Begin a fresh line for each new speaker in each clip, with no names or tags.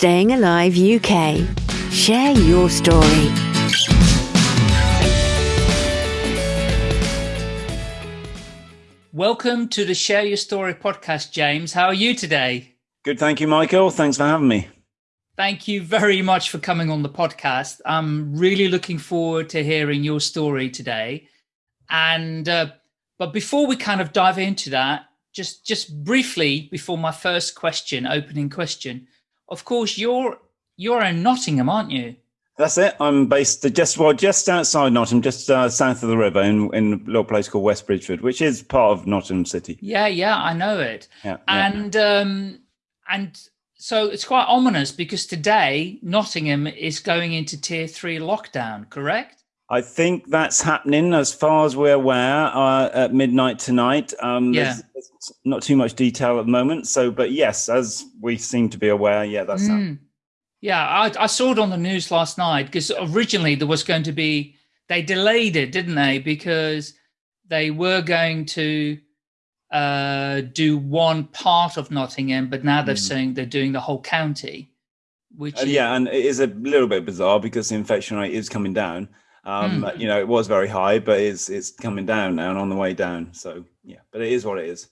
Staying Alive UK. Share your story.
Welcome to the Share Your Story podcast, James. How are you today?
Good, thank you, Michael. Thanks for having me.
Thank you very much for coming on the podcast. I'm really looking forward to hearing your story today. And uh, but before we kind of dive into that, just just briefly before my first question, opening question, of course you're you're in Nottingham, aren't you?
That's it. I'm based just well just outside Nottingham, just uh, south of the river, in in a little place called West Bridgford, which is part of Nottingham City.
Yeah, yeah, I know it.
Yeah,
and
yeah.
um, and so it's quite ominous because today Nottingham is going into tier three lockdown, correct?
I think that's happening as far as we're aware uh, at midnight tonight. Um,
Yeah.
there's, there's not too much detail at the moment. So, but yes, as we seem to be aware, yeah, that's happening.
Mm. Yeah, I, I saw it on the news last night because originally there was going to be, they delayed it, didn't they? Because they were going to uh, do one part of Nottingham, but now they're
Mm.
saying they're doing the whole county, which
Uh, yeah, and it is a little bit bizarre because the infection rate is coming down. Um,
Mm.
You know, it was very high, but it's it's coming down now and on the way down. So yeah, but it is what it is.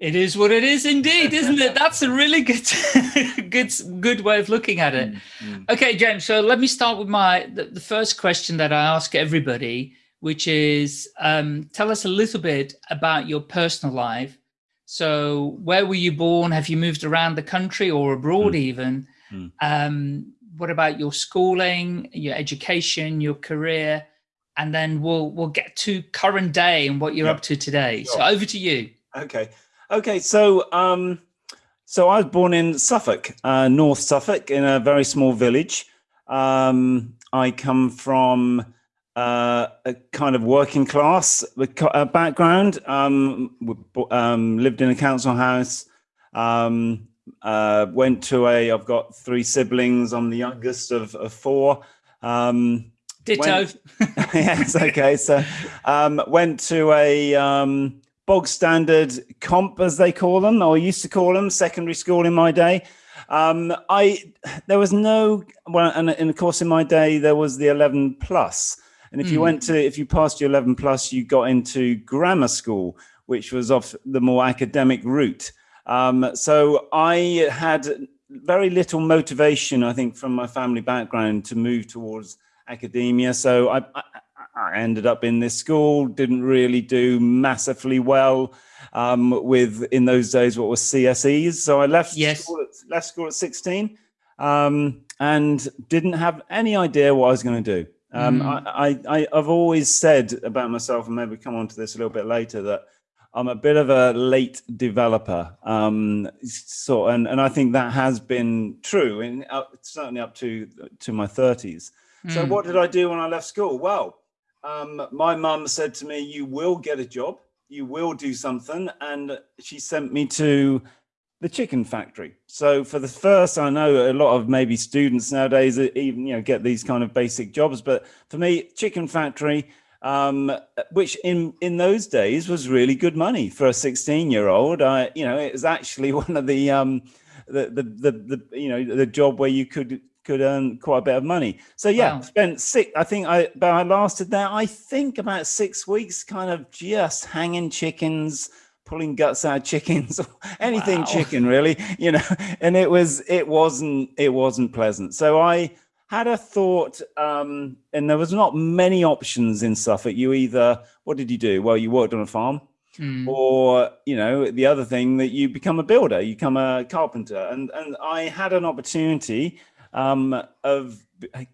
It is what it is indeed, isn't it? That's a really good, good, good way of looking at it.
Mm.
Okay, James. So let me start with my the, the first question that I ask everybody, which is, um, tell us a little bit about your personal life. So, where were you born? Have you moved around the country or abroad,
Mm.
even?
Mm.
Um, what about your schooling, your education, your career, and then we'll we'll get to current day and what you're
Yeah.
up to today. So, over to you.
Okay, okay. So um, so I was born in Suffolk, uh, North Suffolk, in a very small village. Um, I come from uh, a kind of working class uh, background. Um, um, lived in a council house. Um, uh, went to a. I've got three siblings. I'm the youngest of, of four. Um,
Ditto.
When- yes, okay. So um, went to a um, bog standard comp, as they call them, or used to call them, secondary school in my day. Um, I there was no well, and, and of course in my day there was the 11 plus, and if you
Mm.
went to if you passed your 11 plus, you got into grammar school, which was off the more academic route. Um, so I had very little motivation, I think, from my family background to move towards academia. So I, I, I ended up in this school, didn't really do massively well um, with, in those days, what was CSEs. So I left,
Yes.
school, at, left school at 16 um, and didn't have any idea what I was going to do. Um,
Mm.
I, I, I've always said about myself, and maybe come on to this a little bit later, that I'm a bit of a late developer. Um, so, and, and I think that has been true, in, up, certainly up to to my 30s. So,
Mm.
what did I do when I left school? Well, um, my mum said to me, "You will get a job. You will do something," and she sent me to the chicken factory. So, for the first, I know a lot of maybe students nowadays even you know get these kind of basic jobs, but for me, chicken factory um, which in in those days was really good money for a 16 year old. I, you know, it was actually one of the um, the, the the the you know the job where you could could earn quite a bit of money. So yeah,
Wow.
spent six. I think I but I lasted there. I think about six weeks, kind of just hanging chickens. Pulling guts out of chickens, anything
Wow.
chicken, really, you know. And it was, it wasn't, it wasn't pleasant. So I, had a thought, um, and there was not many options in Suffolk. You either, what did you do? Well, you worked on a farm,
Mm.
or you know, the other thing that you become a builder, you become a carpenter. And and I had an opportunity um, of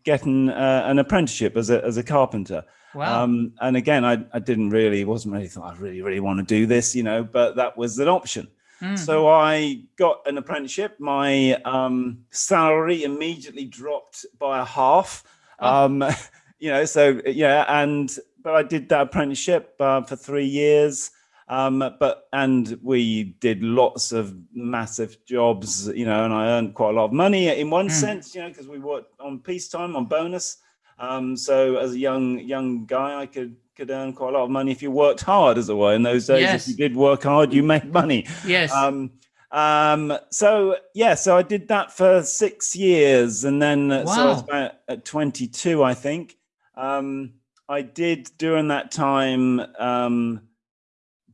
getting uh, an apprenticeship as a as a carpenter.
Wow.
Um, and again, I, I didn't really, wasn't really thought I really, really want to do this, you know, but that was an option.
Mm.
So I got an apprenticeship. My um, salary immediately dropped by a half.
Oh.
Um, you know, so yeah, and but I did that apprenticeship uh, for three years. Um, but and we did lots of massive jobs, you know, and I earned quite a lot of money in one
Mm.
sense, you know, because we worked on peacetime on bonus. Um, so as a young young guy, I could could earn quite a lot of money if you worked hard, as it were. In those days,
Yes.
if you did work hard, you made money.
yes.
Um, Um, so yeah, so I did that for six years, and then uh, so I was about at 22, I think. Um, I did during that time um,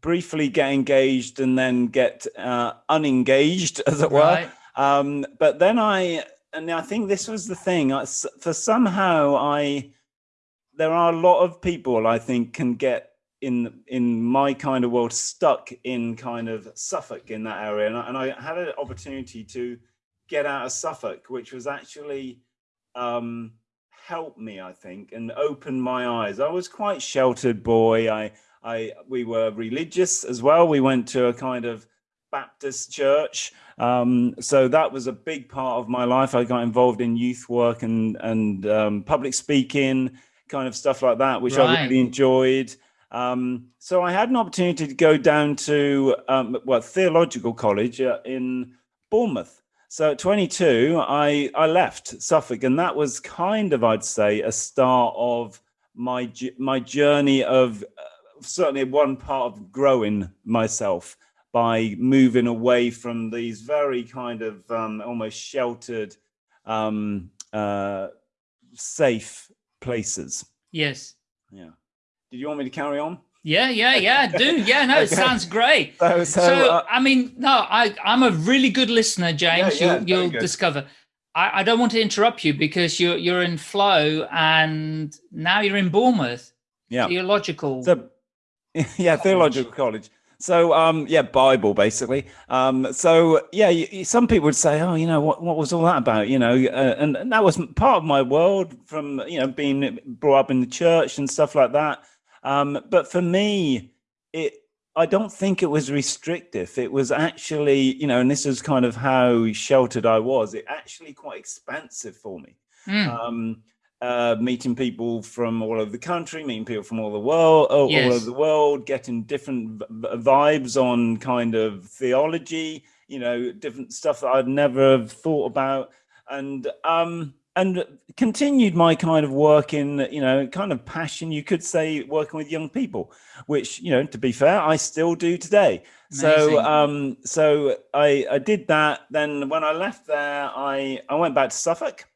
briefly get engaged and then get uh, unengaged, as it were.
Right.
Um, but then I, and I think this was the thing. I, for somehow I, there are a lot of people I think can get in in my kind of world stuck in kind of Suffolk in that area, and I, and I had an opportunity to get out of Suffolk, which was actually um, helped me, I think, and opened my eyes. I was quite sheltered boy. I I we were religious as well. We went to a kind of Baptist church. Um, so that was a big part of my life. I got involved in youth work and and um, public speaking, kind of stuff like that, which I really enjoyed. Um, so I had an opportunity to go down to um, well theological college uh, in Bournemouth. So at 22, I I left Suffolk, and that was kind of I'd say a start of my my journey of uh, certainly one part of growing myself by moving away from these very kind of um, almost sheltered, um, uh, safe places.
Yes.
Yeah. Did you want me to carry on?
Yeah, yeah, yeah. Do yeah. No, it sounds great.
So, so,
So,
uh,
I mean, no, I I'm a really good listener, James.
Yeah, yeah,
you'll you'll discover. I, I don't want to interrupt you because you're you're in flow, and now you're in Bournemouth.
yeah.
Theological.
So, yeah, theological college. So, um, yeah, Bible basically. Um, so, yeah, you, you- some people would say, "Oh, you know, what what was all that about?" You know, uh, and, and that was part of my world from you know being brought up in the church and stuff like that. Um, but for me, it I don't think it was restrictive. It was actually, you know, and this is kind of how sheltered I was. It actually quite expansive for me
Mm,
um, uh, meeting people from all over the country, meeting people from all the world, all, all over the world, getting different vibes on kind of theology, you know, different stuff that I'd never have thought about, and um, and continued my kind of work in, you know, kind of passion, you could say, working with young people, which you know, to be fair, I still do today. So um, so I I did that. Then when I left there, I I went back to Suffolk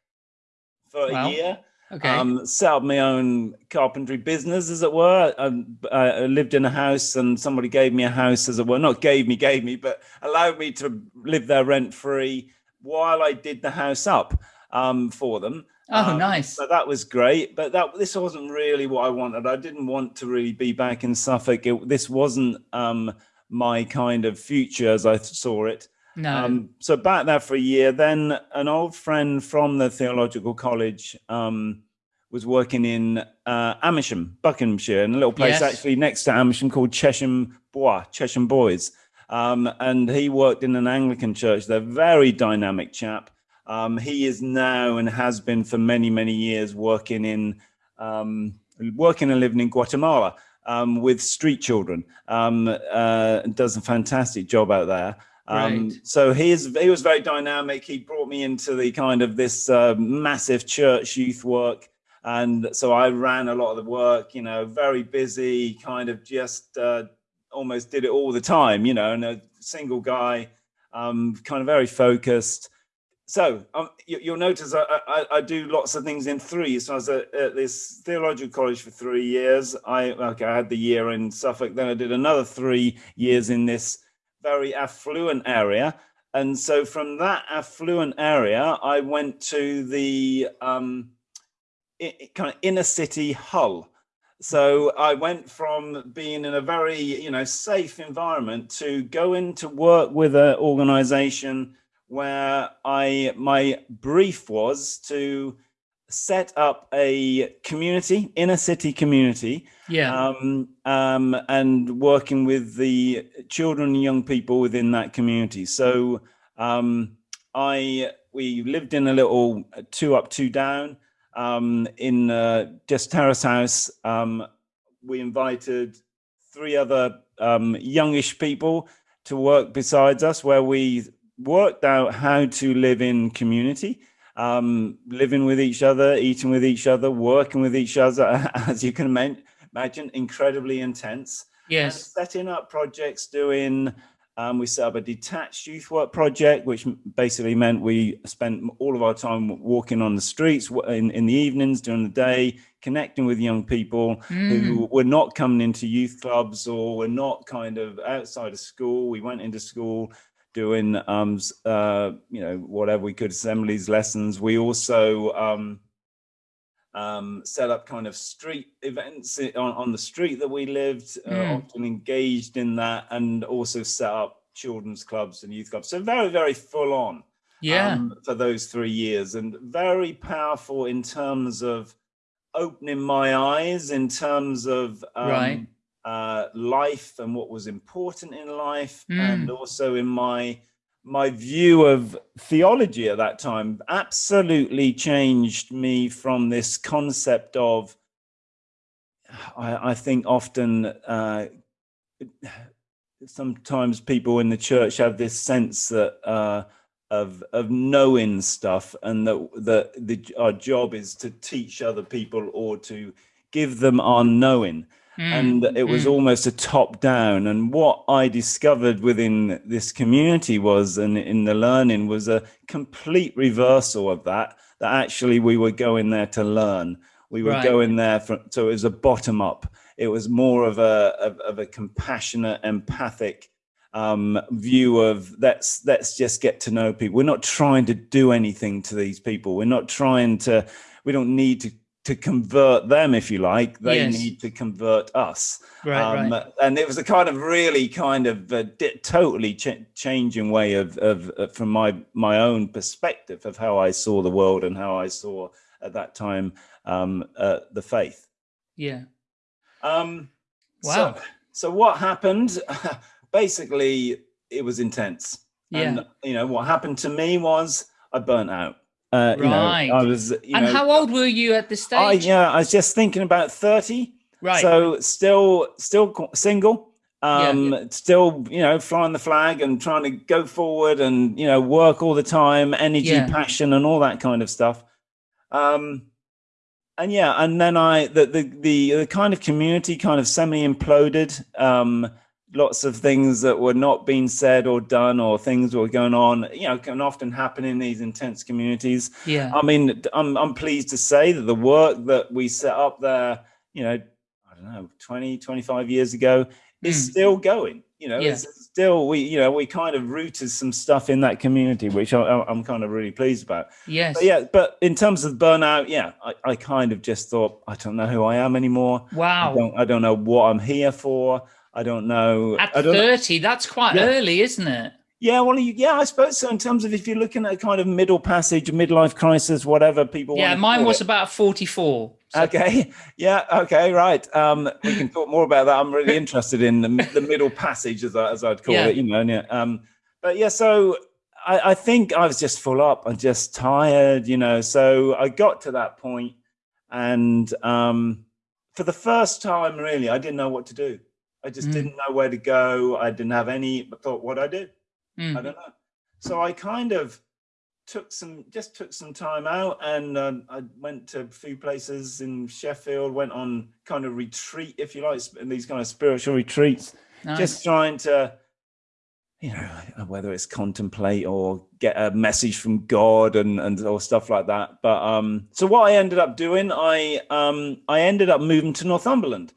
for
Wow.
a year.
Okay.
Um, set up my own carpentry business, as it were. Um, I, I lived in a house, and somebody gave me a house, as it were. Not gave me, gave me, but allowed me to live there rent free while I did the house up um, for them.
oh,
um,
nice.
So that was great, but that this wasn't really what I wanted. I didn't want to really be back in Suffolk. It, this wasn't um, my kind of future as I saw it.
No.
Um, so back there for a year. Then an old friend from the theological college um, was working in uh, Amersham, Buckinghamshire, in a little place
Yes.
actually next to Amersham called Chesham Bois, Chesham Boys. Um, and he worked in an Anglican church. They're very dynamic chap. Um, he is now and has been for many many years working in um, working and living in Guatemala um, with street children. Um, uh, does a fantastic job out there. Um,
Great.
so he is he was very dynamic. He brought me into the kind of this uh, massive church youth work, and so I ran a lot of the work. You know, very busy, kind of just uh, almost did it all the time. You know, and a single guy, um, kind of very focused. So um, you, you'll notice I, I, I do lots of things in three. So I was at, at this theological college for three years. I okay, I had the year in Suffolk. Then I did another three years in this very affluent area. And so from that affluent area, I went to the um, kind of inner city Hull. So I went from being in a very you know safe environment to going to work with an organization where I my brief was to set up a community, inner city community,
yeah.
um, um, and working with the children and young people within that community. So um, I we lived in a little two up, two down um, in uh, just terrace house. Um, we invited three other um, youngish people to work besides us, where we worked out how to live in community um, living with each other, eating with each other, working with each other, as you can imagine, incredibly intense. And
yes.
setting up projects, doing Um, we set up a detached youth work project, which basically meant we spent all of our time walking on the streets in, in the evenings, during the day, connecting with young people mm. who were not coming into youth clubs or were not kind of outside of school. We went into school doing, um, uh, you know, whatever we could, assemblies, lessons. We also um, um, set up kind of street events on, on the street that we lived, uh, mm. often engaged in that, and also set up children's clubs and youth clubs. So very, very full on
yeah. Um,
for those three years and very powerful in terms of opening my eyes, in terms of um,
right.
Uh, life and what was important in life, mm. and also in my my view of theology at that time absolutely changed me from this concept of I, I think often uh, sometimes people in the church have this sense that uh, of of knowing stuff and that that the, our job is to teach other people or to give them our knowing Mm, and it was mm. almost a top down. And what I discovered within this community was, and in the learning, was a complete reversal of that. That actually we were going there to learn. We were right. going there from, so it was a bottom up. It was more of a of, of a compassionate, empathic um, view of let's let's just get to know people. We're not trying to do anything to these people. We're not trying to. We don't need to to convert them, if you like, they yes. need to convert us.
Right, um, right.
And it was a kind of really kind of uh, totally ch changing way of, of uh, from my my own perspective of how I saw the world and how I saw at that time um, uh, the faith.
Yeah.
Um,
wow.
So, so what happened? Basically, it was intense.
Yeah.
And you know what happened to me was I burnt out.
Uh, right. You know, I was. and know, how old were you at this stage? I,
yeah, I was just thinking about thirty.
Right.
So still, still single. Um, yeah, yeah. still, you know, flying the flag and trying to go forward and you know work all the time, energy, yeah. passion, and all that kind of stuff. Um, and yeah, and then I the the the, the kind of community kind of semi imploded. Um, lots of things that were not being said or done or things were going on you know can often happen in these intense communities.
Yeah.
I mean i'm, I'm pleased to say that the work that we set up there you know i don't know 20 25 years ago is mm. still going you know yeah. it's still we you know we kind of rooted some stuff in that community which I, am kind of really pleased about.
Yes.
but yeah but in terms of burnout yeah I, I kind of just thought i don't know who i am anymore.
Wow.
I don't, I don't know what i'm here for I don't know.
At
don't
30, know. that's quite yeah. early, isn't it?
Yeah, well, yeah, I suppose so. In terms of if you're looking at a kind of middle passage, midlife crisis, whatever people.
Yeah, mine was it. about 44.
So. Okay. Yeah. Okay. Right. Um, we can talk more about that. I'm really interested in the, the middle passage, as, I, as I'd call yeah. it. You know. Yeah. Um, but yeah, so I, I think I was just full up. I'm just tired. You know. So I got to that point, and um, for the first time, really, I didn't know what to do. I just mm. didn't know where to go. I didn't have any thought what I did. Mm. I don't know. So I kind of took some, just took some time out and uh, I went to a few places in Sheffield, went on kind of retreat, if you like, in these kind of spiritual retreats, nice. just trying to, you know, whether it's contemplate or get a message from God and, and or stuff like that. But um, so what I ended up doing, I um, I ended up moving to Northumberland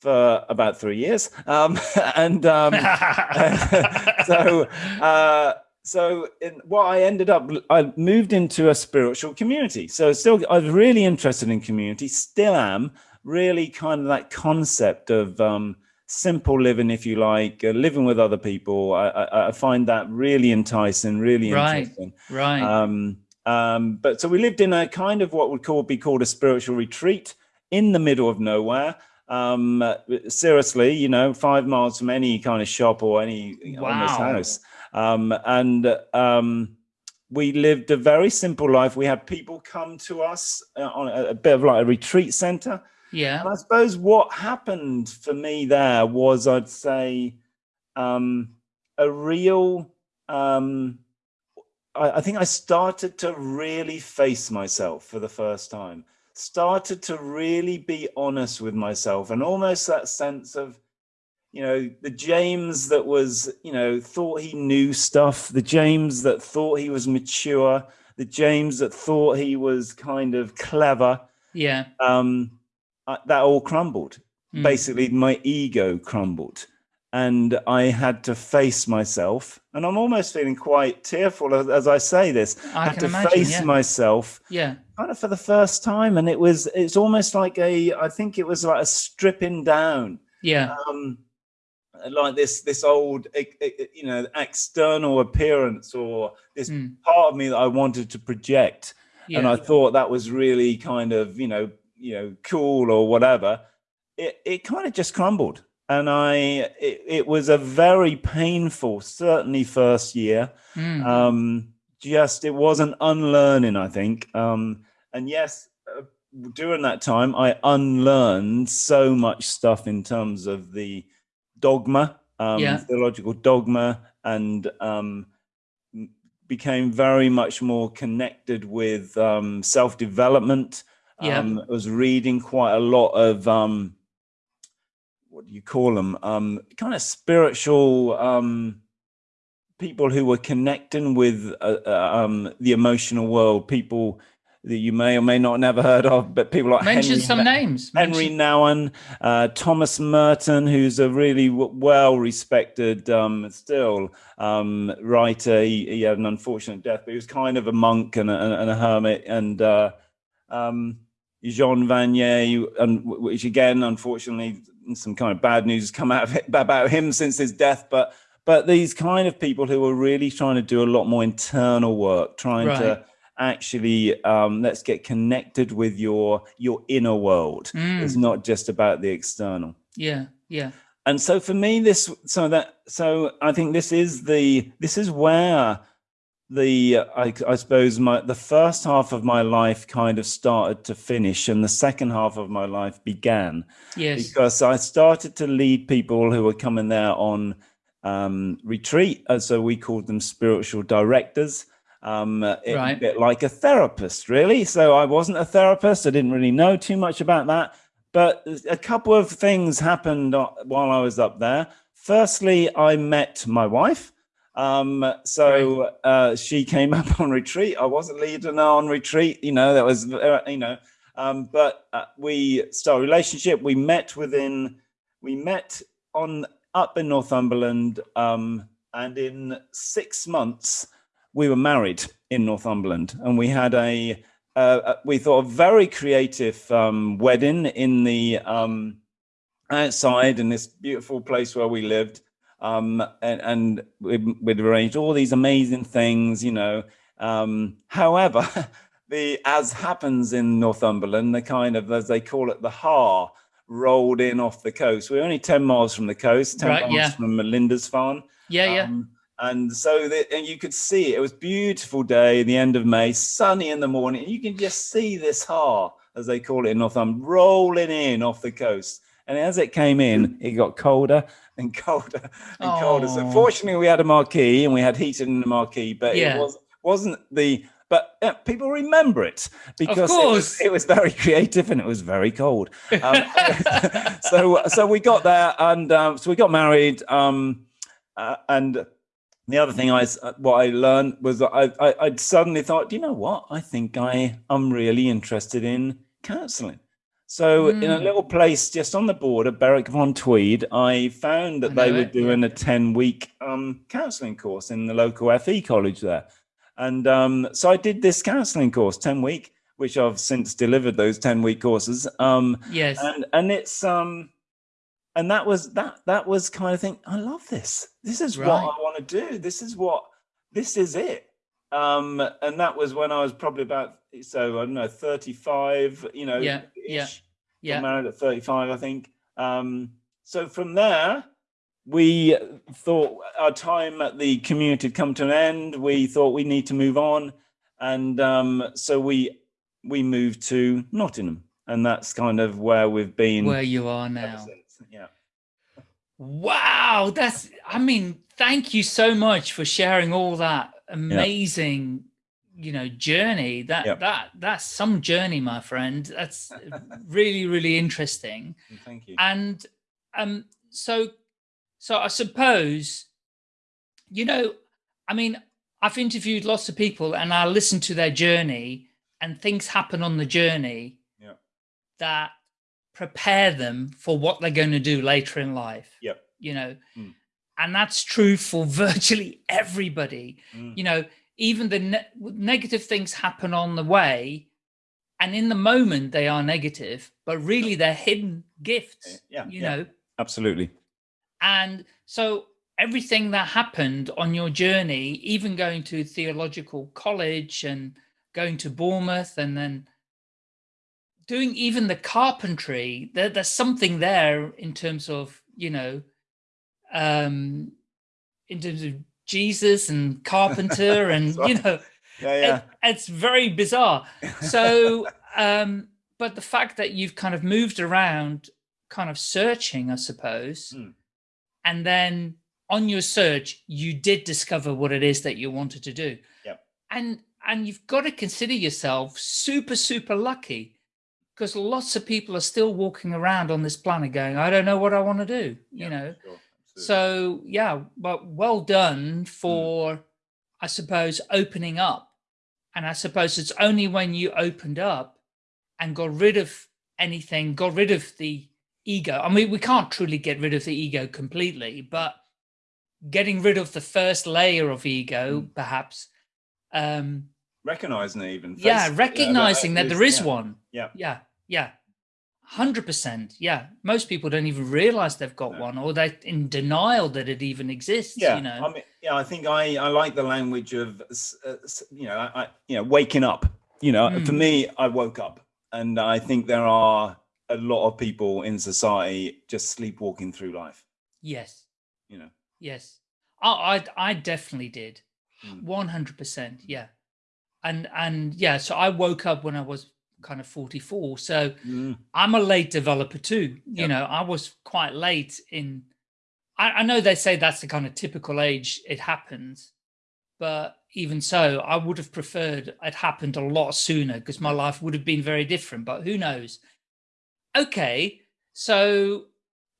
for about three years. Um, and um, so, uh, so in, what I ended up, I moved into a spiritual community. So still, I was really interested in community, still am really kind of that concept of um, simple living, if you like, uh, living with other people. I, I, I, find that really enticing, really
right,
interesting.
Right.
Um, um, but so we lived in a kind of what would call be called a spiritual retreat in the middle of nowhere um, seriously, you know, five miles from any kind of shop or any
wow.
almost house. Um, and um, we lived a very simple life. We had people come to us uh, on a, a, bit of like a retreat center.
Yeah.
And I suppose what happened for me there was, I'd say, um, a real, um, I, I think I started to really face myself for the first time started to really be honest with myself and almost that sense of you know, the James that was, you know, thought he knew stuff, the James that thought he was mature, the James that thought he was kind of clever.
Yeah.
Um, that all crumbled.
Mm.
Basically, my ego crumbled and I had to face myself. And I'm almost feeling quite tearful as, as I say this.
I
had
can
to
imagine,
face
yeah.
myself
Yeah.
kind of for the first time. And it was, it's almost like a, I think it was like a stripping down.
Yeah.
Um, like this, this old, you know, external appearance or this
Mm.
part of me that I wanted to project. And I thought that was really kind of, you know, you know, cool or whatever. It, it kind of just crumbled and I it, it was a very painful, certainly first year.
Mm.
Um, just it was an unlearning, I think. Um, and yes, uh, during that time, I unlearned so much stuff in terms of the dogma, um,
Yeah.
theological dogma, and um, became very much more connected with um, self development.
Yeah.
Um, I was reading quite a lot of um, what do you call them? Um, kind of spiritual um, people who were connecting with uh, uh, um, the emotional world. People that you may or may not have never heard of, but people like
Mention
Henry
some names.
Henry
Mention-
Nouwen, uh, Thomas Merton, who's a really w- well-respected, um, still um, writer. He, he had an unfortunate death, but he was kind of a monk and a, and a hermit. And uh, um, Jean Vanier, and which again, unfortunately, some kind of bad news has come out of it, about him since his death. But but these kind of people who are really trying to do a lot more internal work, trying
Right.
to actually um, let's get connected with your your inner world.
Mm.
It's not just about the external.
Yeah. Yeah.
And so for me, this so that so I think this is the this is where the I, I suppose my the first half of my life kind of started to finish, and the second half of my life began
Yes.
because I started to lead people who were coming there on um, retreat, and so we called them spiritual directors. Um, it-
Right.
a bit like a therapist, really. So I wasn't a therapist; I didn't really know too much about that. But a couple of things happened uh, while I was up there. Firstly, I met my wife. Um, so uh, she came up on retreat. I wasn't leading her on retreat, you know. That was, uh, you know. Um, but uh, we started a relationship. We met within, we met on up in Northumberland, um, and in six months we were married in Northumberland, and we had a, uh, uh, we thought a very creative um, wedding in the um, outside in this beautiful place where we lived. Um, and, and we'd, we'd arranged all these amazing things, you know. Um, however, the as happens in Northumberland, the kind of as they call it, the haar rolled in off the coast. We're only ten miles from the coast, ten
Right,
miles
yeah.
from Melinda's
Yeah. Yeah.
um, and so the, and you could see it, it was beautiful day, the end of May, sunny in the morning. You can just see this haar, as they call it in Northumberland, rolling in off the coast. And as it came in, it got colder and colder and colder. So fortunately, we had a marquee and we had heating in the marquee, but
Yeah.
it was wasn't the. But uh, people remember it because it was, it was very creative and it was very cold. Um, so so we got there and um, so we got married. Um, uh, and the other thing I uh, what I learned was that I, I I'd suddenly thought, "Do you know what? I think I am really interested in counselling. So in a
Mm.
little place just on the border, Berwick upon Tweed, I found that
I
they were
it,
doing a 10 week um, counselling course in the local FE college there. And um, so I did this counselling course, 10 week, which I've since delivered those 10 week courses. Um,
yes.
and and it's um and that was that that was kind of thing i love this this is what i want to do this is what this is it um and that was when i was probably about so i don't know 35 you know
Yeah, yeah, yeah.
married at 35 i think um so from there we thought our time at the community had come to an end we thought we need to move on and um so we we moved to nottingham and that's kind of where we've been
Where you are now.
Yeah.
Wow, that's I mean, thank you so much for sharing all that amazing, you know, journey. That
Yep.
that that's some journey, my friend. That's really, really interesting.
Thank you.
And um, so so I suppose, you know, I mean, I've interviewed lots of people and I listen to their journey and things happen on the journey
Yeah.
that prepare them for what they're going to do later in life.
Yep.
You know,
Mm.
And that's true for virtually everybody.
Mm.
You know, even the ne negative things happen on the way and in the moment they are negative, but really they're hidden gifts,
Yeah.
you
yeah.
know,
Absolutely.
and so everything that happened on your journey, even going to theological college and going to Bournemouth and then doing even the carpentry, there, there's something there in terms of, you know, um, in terms of Jesus and carpenter and, you know,
Yeah. Yeah.
it- it's very bizarre. So, um, but the fact that you've kind of moved around, kind of searching, I suppose,
Mm.
and then on your search, you did discover what it is that you wanted to do.
Yep.
And and you've got to consider yourself super super lucky because lots of people are still walking around on this planet going, I don't know what I want to do.
Yeah,
You know,
sure.
So yeah, but well done for, I suppose, opening up. And I suppose it's only when you opened up and got rid of anything, got rid of the ego. I mean, we can't truly get rid of the ego completely, but getting rid of the first layer of ego, perhaps. Um,
recognizing it even.
yeah, recognizing that
is-
there is
yeah,
one.
Yeah.
Yeah, yeah. Hundred percent. Yeah. Most people don't even realize they've got
No.
one or they're in denial that it even exists.
Yeah,
you know.
I mean, yeah, I think I, I like the language of, uh, you know, I, I, you know, waking up. You know, for
Mm.
me, I woke up, and I think there are a lot of people in society just sleepwalking through life.
yes.
You know,
Yes. I I, I definitely did.
Mm.
One hundred percent. Yeah. And and yeah, so I woke up when I was kind of 44. So
Mm,
I'm a late developer too. You
Yep.
know, I was quite late in. I, I know they say that's the kind of typical age it happens, but even so, I would have preferred it happened a lot sooner because my life would have been very different. But who knows? Okay, so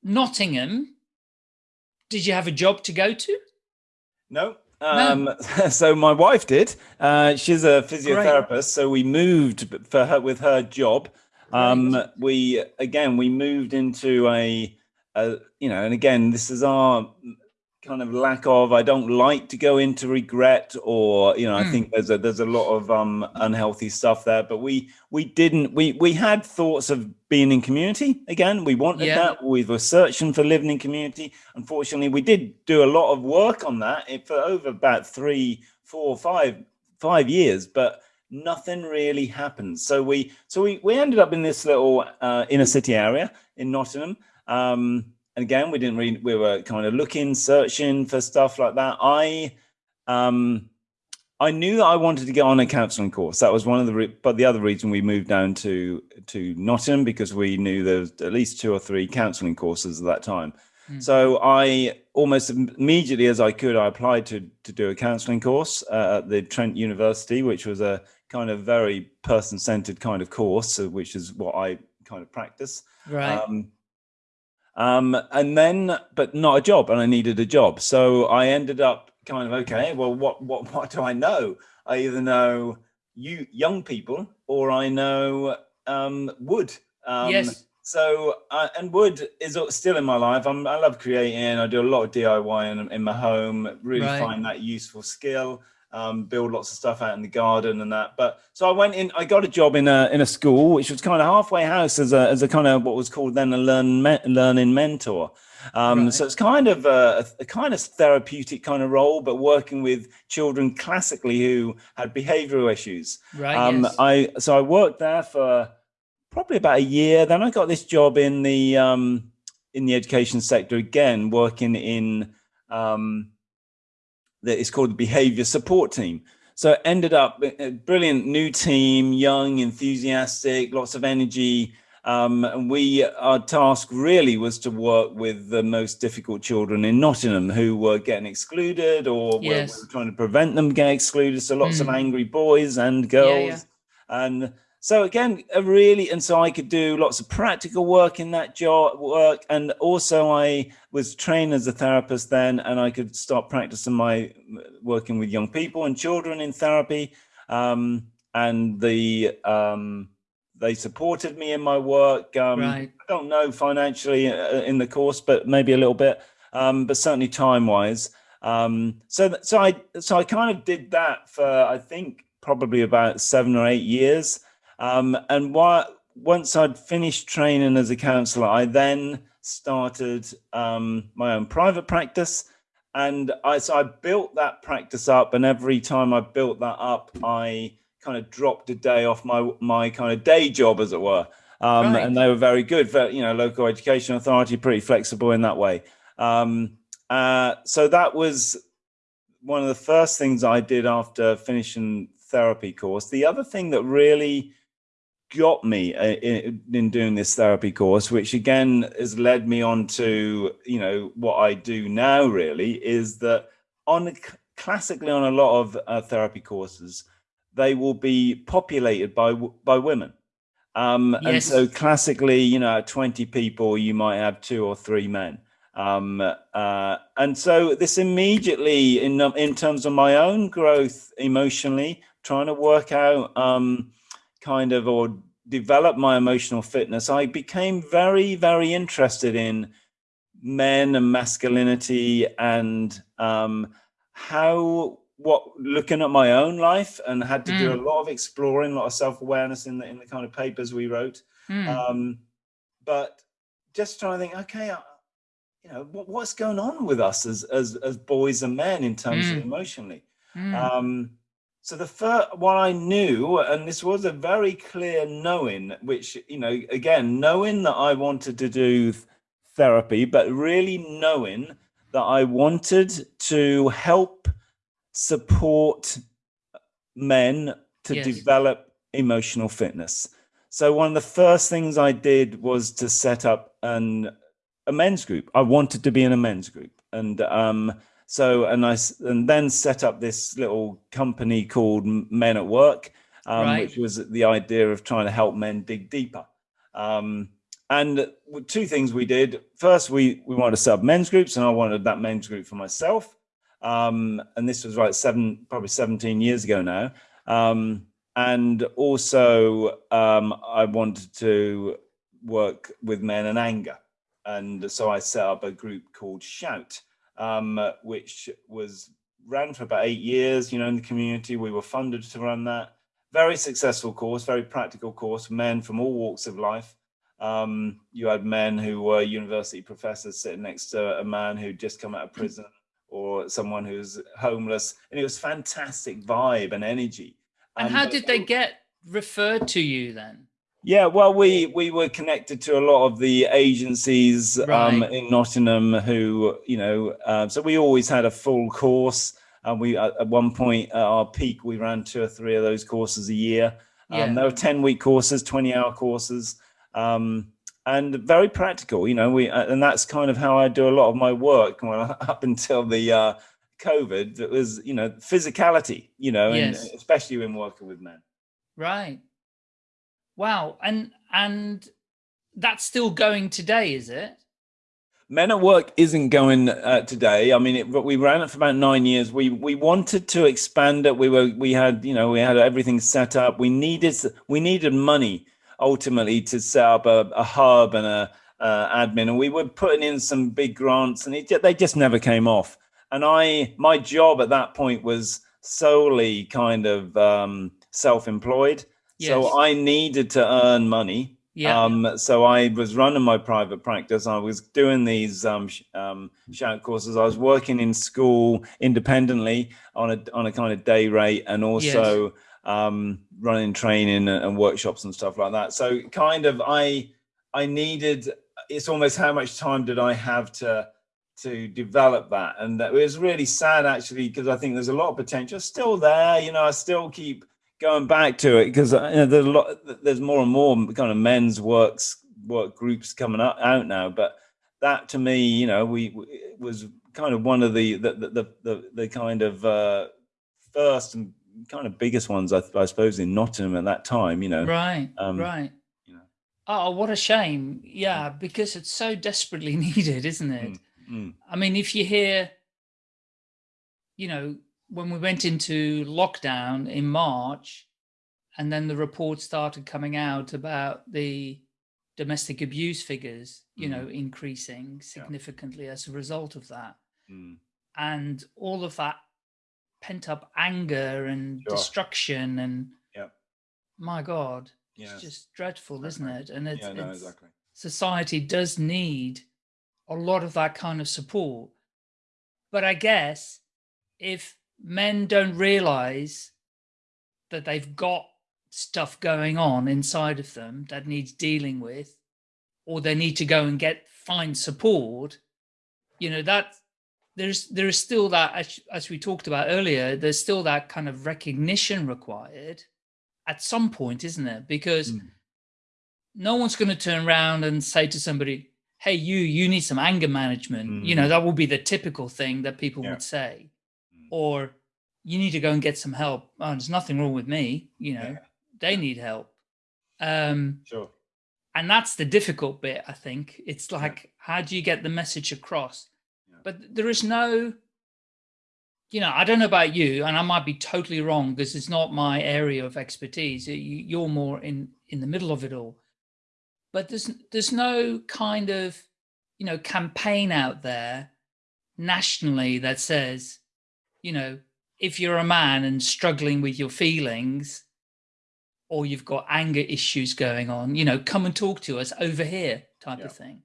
Nottingham. Did you have a job to go to?
no. Um, so my wife did. Uh, she's a physiotherapist, so we moved for her with her job. Um,
Great.
we again we moved into a, a you know, and again this is our kind of lack of. I don't like to go into regret, or you know, I
Mm.
think there's a there's a lot of um unhealthy stuff there. But we we didn't we we had thoughts of being in community again. We wanted
Yeah.
that. We were searching for living in community. Unfortunately, we did do a lot of work on that for over about three, four, five, five years, but nothing really happened. So we, so we, we ended up in this little uh, inner city area in Nottingham. Um, again, we didn't really, we were kind of looking, searching for stuff like that. I, um, I knew that I wanted to get on a counselling course. That was one of the, re- but the other reason we moved down to to Nottingham because we knew there was at least two or three counselling courses at that time.
Mm.
So I almost immediately as I could, I applied to to do a counselling course uh, at the Trent University, which was a kind of very person centered kind of course, uh, which is what I kind of practice.
Right.
Um, um, and then, but not a job, and I needed a job. So I ended up kind of okay. Well, what what what do I know? I either know you young people, or I know um, wood. Um,
yes.
So uh, and wood is still in my life. I'm, I love creating. I do a lot of DIY in, in my home. Really
Right.
find that useful skill. Um, build lots of stuff out in the garden and that. But so I went in. I got a job in a in a school, which was kind of halfway house as a as a kind of what was called then a learn me, learning mentor. Um,
Right.
So it's kind of a, a kind of therapeutic kind of role, but working with children classically who had behavioural issues.
Right.
Um,
yes.
I so I worked there for probably about a year. Then I got this job in the um, in the education sector again, working in um, that is called the behavior support team. So it ended up a a brilliant new team, young, enthusiastic, lots of energy. Um, and we, our task really was to work with the most difficult children in Nottingham who were getting excluded or were,
Yes.
were trying to prevent them getting excluded. So lots of
Mm.
angry boys and girls.
yeah.
And so again, a really, and so I could do lots of practical work in that job work. And also I was trained as a therapist then, and I could start practicing my working with young people and children in therapy. Um, and the, um, they supported me in my work. Um,
right.
I don't know financially uh, in the course, but maybe a little bit, um, but certainly time wise. Um, so, so I, so I kind of did that for, I think probably about seven or eight years. Um, and what, once I'd finished training as a counselor, I then started um, my own private practice. And I, so I built that practice up. And every time I built that up, I kind of dropped a day off my, my kind of day job, as it were. Um, right. And they were very good for, you know, local education authority, pretty flexible in that way. Um, uh, so that was one of the first things I did after finishing therapy course. The other thing that really got me uh, in, in, doing this therapy course, which again has led me on to, you know, what I do now really is that on classically on a lot of uh, therapy courses, they will be populated by, by women. Um, yes. And so classically, you know, 20 people, you might have two or three men. Um, uh, and so this immediately in, in terms of my own growth emotionally, trying to work out, um, kind of or develop my emotional fitness, I became very, very interested in men and masculinity and um, how what looking at my own life and had to mm. do a lot of exploring, a lot of self-awareness in the in the kind of papers we wrote. Mm. Um, but just trying to think, okay, uh, you know, what, what's going on with us as as as boys and men in terms mm. of emotionally. Mm. Um, so the first what I knew, and this was a very clear knowing, which, you know, again, knowing that I wanted to do therapy, but really knowing that I wanted to help support men to yes. develop emotional fitness. So one of the first things I did was to set up an a men's group. I wanted to be in a men's group. And um, so, and I and then set up this little company called Men at Work, um, right. which was the idea of trying to help men dig deeper. Um, and two things we did. First, we we wanted to set up men's groups, and I wanted that men's group for myself. Um, and this was right seven, probably 17 years ago now. Um, and also, um, I wanted to work with men and anger. And so I set up a group called Shout, um, which was ran for about eight years, you know, in the community. We were funded to run that. Very successful course, very practical course, men from all walks of life. Um, you had men who were university professors sitting next to a man who'd just come out of prison or someone who's homeless. And it was fantastic vibe and energy.
And um, how did they get referred to you then?
Yeah, well, we we were connected to a lot of the agencies um, right. um, in Nottingham who, you know, uh, so we always had a full course. And we, at one point at our peak, we ran two or three of those courses a year. Um. They were 10 week courses, 20 hour courses, um, and very practical, you know, we, uh, and that's kind of how I do a lot of my work well, up until the uh, COVID. It was, you know, physicality, you know, yes. and especially when working with men.
Right. Wow. And and that's still going today, is it?
Men at Work isn't going uh, today. I mean, it, we ran it for about nine years. We we wanted to expand it. We were we had you know we had everything set up. We needed we needed money ultimately to set up a, a hub and a uh, admin, and we were putting in some big grants, and it, they just never came off. And I my job at that point was solely kind of um, self-employed. Yes. So I needed to earn money. Yeah. Um, so I was running my private practice. I was doing these um, sh um, shout courses. I was working in school independently on a on a kind of day rate, and also yes. um, running training and, workshops and stuff like that. So kind of I I needed. It's almost how much time did I have to to develop that, and it was really sad actually because I think there's a lot of potential still there. You know, I still keep going back to it because uh, you know, there's a lot there's more and more kind of men's works work groups coming up out now but that to me you know we, we was kind of one of the the the the, the kind of uh, first and kind of biggest ones, I, I suppose, in Nottingham at that time. You know,
Right,
Um,
right.
you know.
Oh, what a shame. Yeah, because it's so desperately needed, isn't it?
Mm,
I mean, if you hear, you know, when we went into lockdown in March, and then the reports started coming out about the domestic abuse figures, you know, increasing significantly as a result of that.
mm,
And all of that pent up anger and
Sure.
destruction and
Yep.
my God,
Yes.
it's just dreadful, isn't it? And it's,
yeah, no,
it's
exactly.
society does need a lot of that kind of support. But I guess if men don't realize that they've got stuff going on inside of them that needs dealing with, or they need to go and get find support, you know, that there's there is still that as, as we talked about earlier, there's still that kind of recognition required at some point, isn't there? Because
Mm.
no one's going to turn around and say to somebody, "Hey, you, you need some anger management." You know,
Mhm.
that would be the typical thing that people
Yeah.
would say,
Mm.
Or you need to go and get some help. Oh, there's nothing wrong with me. You know,
Yeah.
they need help. Um,
Sure.
and that's the difficult bit. I think it's like, how do you get the message across?
Yeah.
But there is no, you know, I don't know about you, and I might be totally wrong because it's not my area of expertise. You're more in in the middle of it all. But there's there's no kind of, you know, campaign out there nationally that says, you know, if you're a man and struggling with your feelings, or you've got anger issues going on, you know, come and talk to us over here, type
Yeah.
of thing.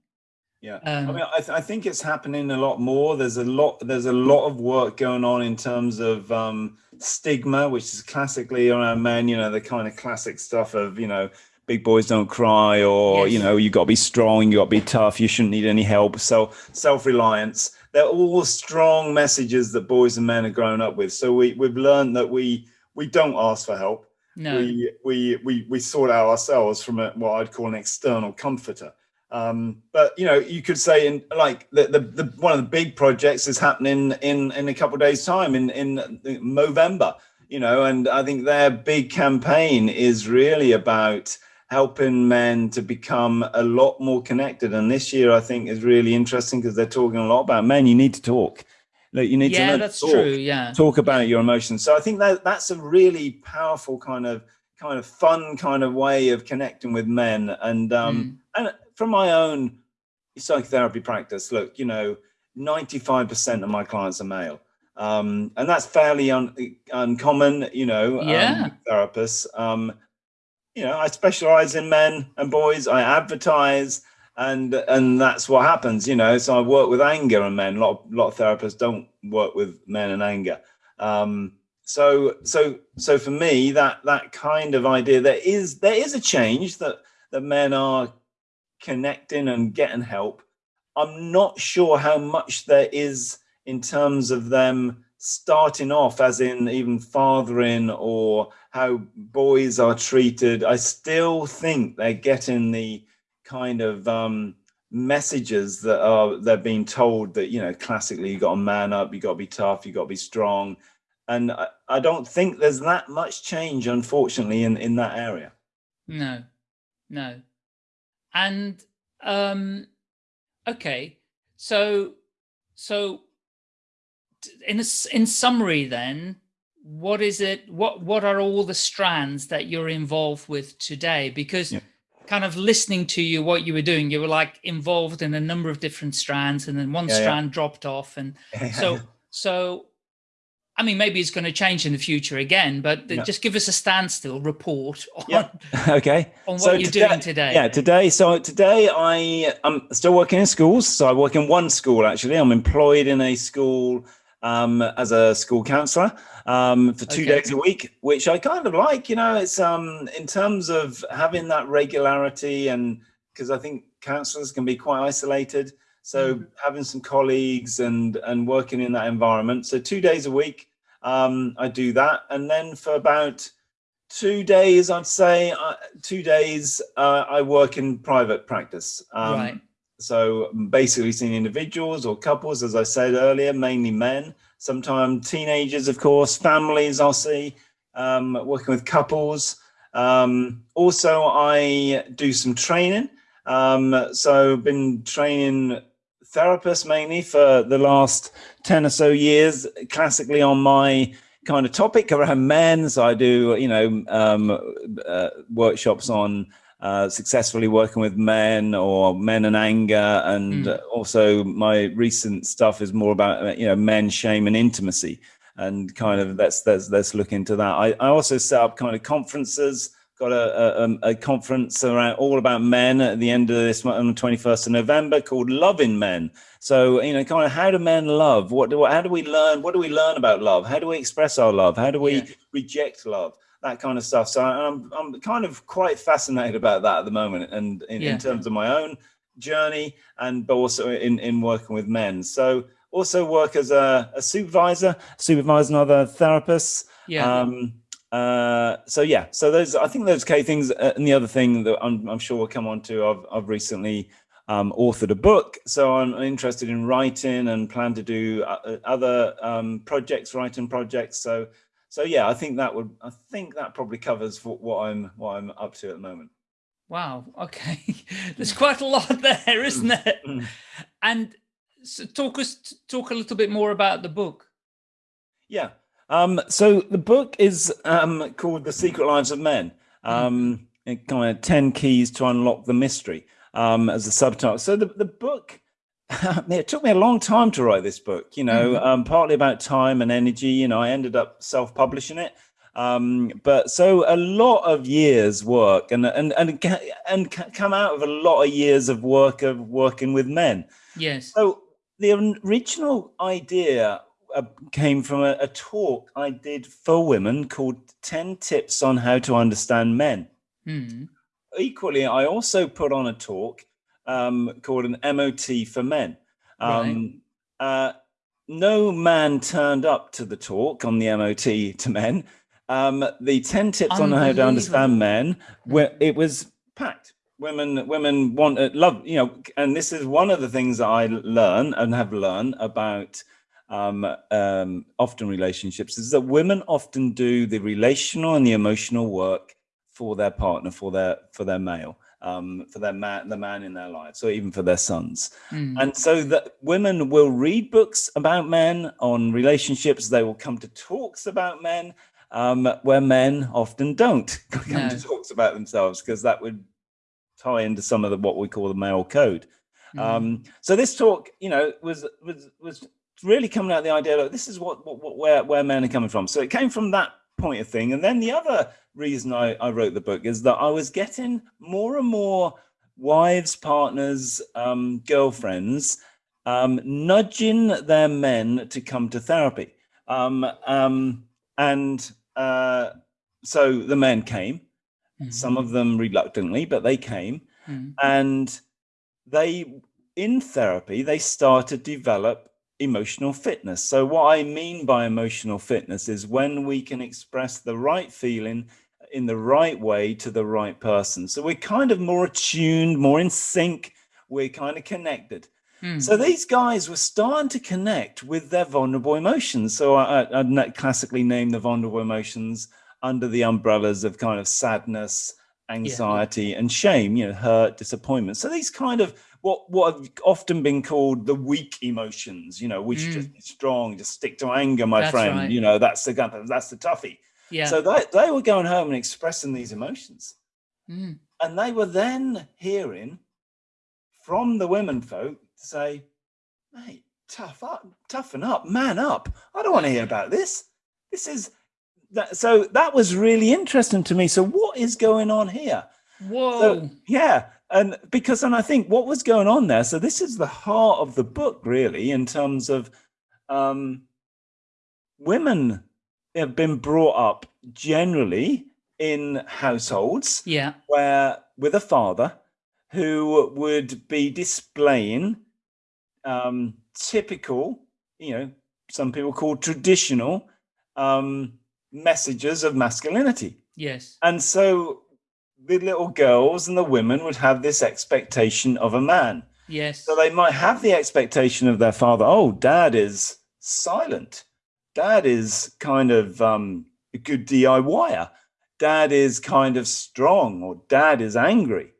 Yeah,
Um,
I mean, I, th- I think it's happening a lot more. There's a lot. There's a lot of work going on in terms of um, stigma, which is classically around men. You know, the kind of classic stuff of you know, big boys don't cry, or you know, you got to be strong, you got to be tough, you shouldn't need any help. So self reliance. They're all strong messages that boys and men are growing up with. So we we've learned that we we don't ask for help
No,
we we we we sort out ourselves from a, what I'd call an external comforter. Um, but you know, you could say in like the, the the one of the big projects is happening in in a couple of days' time in in November. You know, and I think their big campaign is really about helping men to become a lot more connected. And this year, I think is really interesting because they're talking a lot about men. You need to talk. Look, you need to
yeah,
to
that's
talk
true. Yeah,
talk about your emotions. So I think that that's a really powerful kind of kind of fun kind of way of connecting with men. And um,
Mm.
and from my own psychotherapy practice, look, you know, ninety five percent of my clients are male. Um, and that's fairly un- uncommon, you know, um,
Yeah.
with therapists. Um, you know, I specialize in men and boys. I advertise, and and that's what happens. You know, so I work with anger and men. A lot of, lot of therapists don't work with men and anger. Um, so so so for me, that that kind of idea there is there is a change that that men are connecting and getting help. I'm not sure how much there is in terms of them starting off, as in even fathering or how boys are treated. I still think they're getting the kind of um, messages that are they're being told that you know classically you got to man up, you got to be tough, you got to be strong, and I, I don't think there's that much change, unfortunately, in in that area.
no, no, and um, okay, so so in a in summary, then, what is it? What what are all the strands that you're involved with today? Because
Yeah.
kind of listening to you, what you were doing, you were like involved in a number of different strands, and then one
Yeah, yeah.
strand dropped off, and so so i mean maybe it's going to change in the future again but just give us a standstill report on,
Yeah. okay.
on what
So
you're
today-
doing today
Yeah, today. So today I I'm still working in schools. So I work in one school actually. I'm employed in a school um, as a school counselor um, for two
Okay.
days a week, which I kind of like. You know, it's um, in terms of having that regularity, and because I think counselors can be quite isolated. So
Mhm.
having some colleagues and and working in that environment. So two days a week, um, I do that, and then for about two days, I'd say uh, two days, uh, I work in private practice. Um,
Right.
So basically, seeing individuals or couples, as I said earlier, mainly men. Sometimes teenagers, of course, families. I'll see. um, working with couples. Um, also, I do some training. Um, so, been training therapists mainly for the last 10 or so years, classically on my kind of topic around men. So, I do, you know, um, uh, workshops on uh, successfully working with men or men and anger. And mm. also, my recent stuff is more about, you know, men, shame, and intimacy and kind of let's let's let's look into that. I, I also set up kind of conferences. Got a, a, um, a conference around all about men at the end of this month on the 21st of November called Loving Men. So, you know, kind of how do men love? What do how do we learn? What do we learn about love? How do we express our love? How do we yeah. reject love? That kind of stuff. So I'm I'm kind of quite fascinated about that at the moment and in, yeah. in terms of my own journey and but also in, in working with men. So also work as a, a supervisor, supervising other therapists.
Yeah. Um,
uh, so yeah, so those I think those key things. Uh, and the other thing that I'm, I'm sure we'll come on to, I've, I've recently um, authored a book, so I'm interested in writing and plan to do uh, other um, projects, writing projects. So so yeah, I think that would I think that probably covers what, what I'm what I'm up to at the moment.
Wow. Okay, there's quite a lot there, isn't mm. it? Mm. and so talk us talk a little bit more about the book.
Yeah. Um, so the book is um, called The Secret Lives of Men. Mm-hmm. Um, mm. kind of 10 keys to unlock the mystery um, as a subtitle. So the, the book, it took me a long time to write this book, you know, mm. um, partly about time and energy. You know, I ended up self-publishing it. Um, but so a lot of years work and, and, and, and come out of a lot of years of work of working with men.
Yes.
So the original idea uh, came from a, a, talk I did for women called 10 Tips on How to Understand Men.
Mm.
Equally, I also put on a talk um, called an MOT for Men. Um, right. uh, no man turned up to the talk on the MOT to men. Um, the 10 tips on how to understand men, where it was packed women women want uh, love you know and this is one of the things that i learn and have learned about um, um, often relationships is that women often do the relational and the emotional work for their partner for their for their male um, for their man the man in their lives or even for their sons mm. and so that women will read books about men on relationships they will come to talks about men um, where men often don't come no. to talks about themselves because that would tie into some of the what we call the male code. Mm. Um, so this talk, you know, was was was really coming out the idea that this is what, what, what, where where men are coming from. So it came from that point of thing, and then the other reason I, I wrote the book is that I was getting more and more wives, partners, um, girlfriends um, nudging their men to come to therapy, um, um and uh, so the men came Mm-hmm. Some of them reluctantly, but they came. Mm-hmm. And they, in therapy, they started to develop emotional fitness. So, what I mean by emotional fitness is when we can express the right feeling in the right way to the right person. So, we're kind of more attuned, more in sync, we're kind of connected. Mm. So these guys were starting to connect with their vulnerable emotions. So I, I classically name the vulnerable emotions under the umbrellas of kind of sadness, anxiety, yeah. and shame, you know, hurt, disappointment. So these kind of what what have often been called the weak emotions, you know, we should mm. just be strong, just stick to anger, my that's friend. Right. You know, that's the that's the toughie.
Yeah.
So they, they were going home and expressing these emotions.
Mm.
And they were then hearing from the women folk to say, mate, tough up, toughen up, man up. I don't want to hear about this. This is that, so that was really interesting to me. So what is going on here?
Whoa.
So, yeah. And because, and I think what was going on there. So this is the heart of the book, really, in terms of um, women have been brought up generally in households
yeah.
where with a father who would be displaying um, typical, you know, some people call traditional um, messages of masculinity.
Yes.
And so the little girls and the women would have this expectation of a man.
Yes.
So they might have the expectation of their father, oh, dad is silent. Dad is kind of um, a good DIYer. Dad is kind of strong or dad is angry.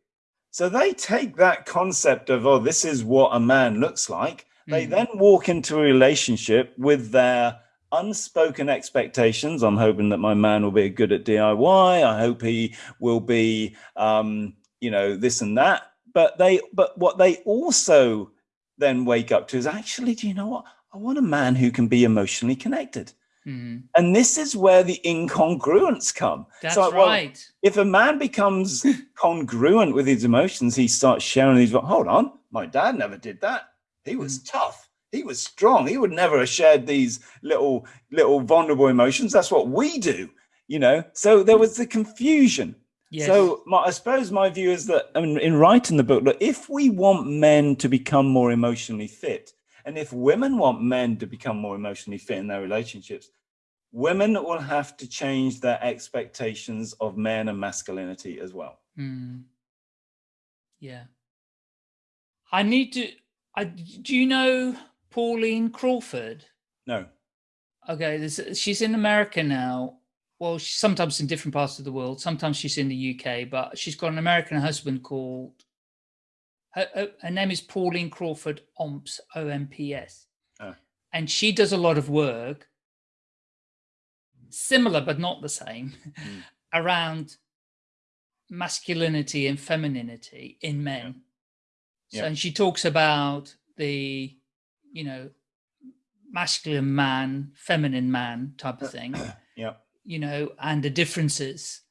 So they take that concept of, oh, this is what a man looks like. They
Mm.
then walk into a relationship with their unspoken expectations. I'm hoping that my man will be good at DIY. I hope he will be, um, you know, this and that. But they, but what they also then wake up to is actually, do you know what? I want a man who can be emotionally connected.
Mhm.
And this is where the incongruence come.
That's
So, well,
right.
if a man becomes congruent with his emotions, he starts sharing these. Hold on, my dad never did that. He was
Mm.
tough. He was strong. He would never have shared these little, little vulnerable emotions. That's what we do, you know. So there was the confusion.
Yes.
So my, I suppose my view is that I mean, in writing the book, look, if we want men to become more emotionally fit, and if women want men to become more emotionally fit in their relationships, women will have to change their expectations of men and masculinity as well.
Mm. Yeah. I need to. I do you know Pauline Crawford?
No.
Okay, there's, she's in America now. Well, she's sometimes in different parts of the world. Sometimes she's in the UK, but she's got an American husband called. Her, her, her name is Pauline Crawford Omps O M P S,
Oh.
and she does a lot of work, similar but not the same,
Mm.
around masculinity and femininity in men. So,
Yeah.
and she talks about the, you know, masculine man, feminine man type of thing,
Yeah.
you know, and the differences.